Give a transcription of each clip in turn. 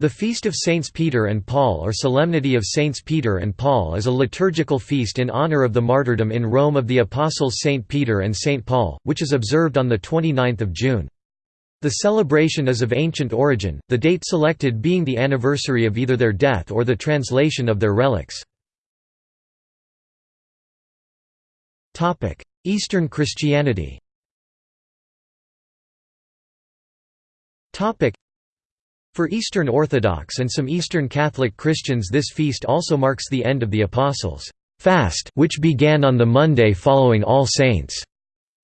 The Feast of Saints Peter and Paul or Solemnity of Saints Peter and Paul is a liturgical feast in honor of the martyrdom in Rome of the apostles Saint Peter and Saint Paul, which is observed on 29 June. The celebration is of ancient origin, the date selected being the anniversary of either their death or the translation of their relics. Eastern Christianity for Eastern Orthodox and some Eastern Catholic Christians this feast also marks the end of the Apostles' fast which began on the Monday following All Saints'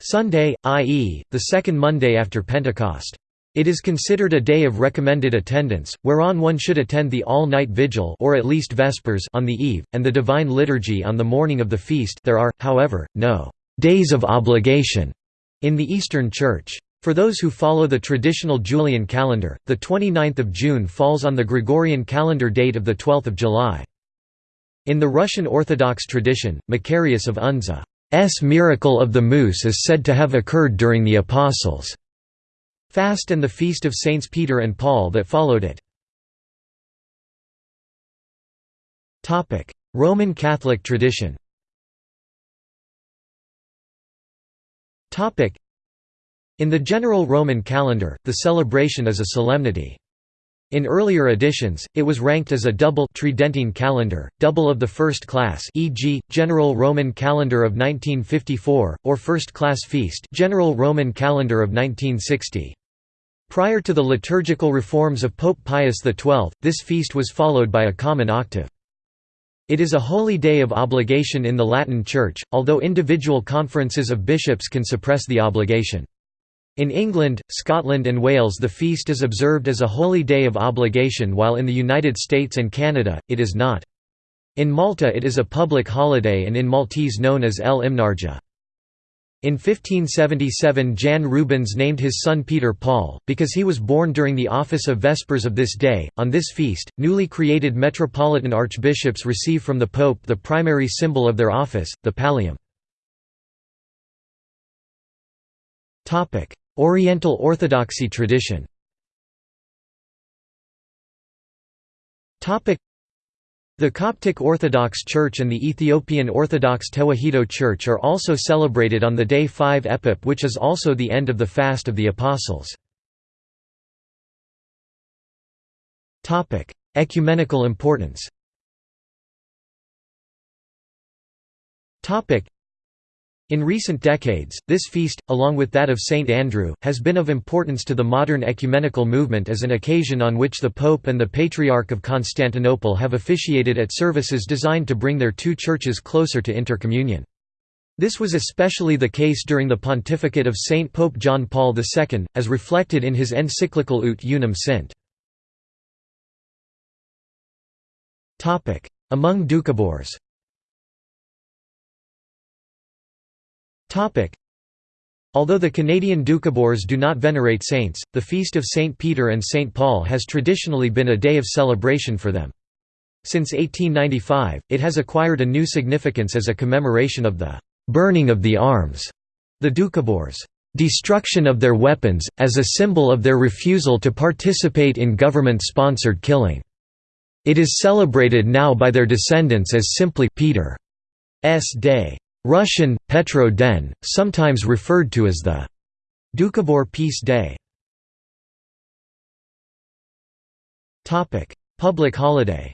Sunday, i.e., the second Monday after Pentecost. It is considered a day of recommended attendance, whereon one should attend the all-night vigil or at least vespers on the eve, and the Divine Liturgy on the morning of the feast there are, however, no «days of obligation» in the Eastern Church. For those who follow the traditional Julian calendar, the 29th of June falls on the Gregorian calendar date of 12 July. In the Russian Orthodox tradition, Macarius of Unza's miracle of the moose is said to have occurred during the Apostles' fast and the feast of Saints Peter and Paul that followed it. Roman Catholic tradition in the general Roman calendar, the celebration is a solemnity. In earlier editions, it was ranked as a double Tridentine calendar, double of the first class e.g., General Roman Calendar of 1954, or First Class Feast General Roman Calendar of 1960. Prior to the liturgical reforms of Pope Pius XII, this feast was followed by a common octave. It is a holy day of obligation in the Latin Church, although individual conferences of bishops can suppress the obligation. In England, Scotland and Wales the feast is observed as a holy day of obligation while in the United States and Canada, it is not. In Malta it is a public holiday and in Maltese known as El Imnarja. In 1577 Jan Rubens named his son Peter Paul, because he was born during the office of Vespers of this day. On this feast, newly created metropolitan archbishops receive from the Pope the primary symbol of their office, the pallium. Oriental Orthodoxy tradition. The Coptic Orthodox Church and the Ethiopian Orthodox Tewahedo Church are also celebrated on the day 5 Epip which is also the end of the Fast of the Apostles. Ecumenical importance in recent decades, this feast, along with that of St. Andrew, has been of importance to the modern ecumenical movement as an occasion on which the Pope and the Patriarch of Constantinople have officiated at services designed to bring their two churches closer to intercommunion. This was especially the case during the pontificate of Saint Pope John Paul II, as reflected in his encyclical Ut Unum Sint. Among Doukhobors Although the Canadian Doukhobors do not venerate saints, the feast of St. Peter and St. Paul has traditionally been a day of celebration for them. Since 1895, it has acquired a new significance as a commemoration of the «burning of the arms», the Doukhobors' destruction of their weapons, as a symbol of their refusal to participate in government-sponsored killing. It is celebrated now by their descendants as simply Peter's Day. Russian, Petro Den, sometimes referred to as the Doukhobor Peace Day. Public holiday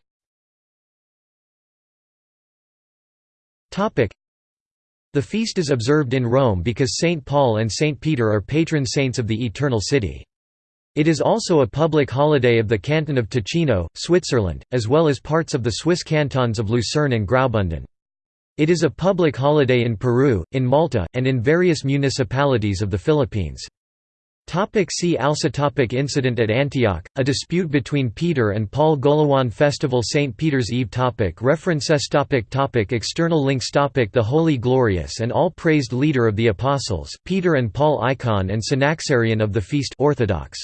The feast is observed in Rome because St. Paul and St. Peter are patron saints of the Eternal City. It is also a public holiday of the canton of Ticino, Switzerland, as well as parts of the Swiss cantons of Lucerne and Graubünden. It is a public holiday in Peru, in Malta, and in various municipalities of the Philippines. Topic see also topic Incident at Antioch, a dispute between Peter and Paul Golowan Festival St. Peter's Eve topic References topic topic External links topic The Holy Glorious and All-Praised Leader of the Apostles, Peter and Paul Icon and Synaxarion of the Feast Orthodox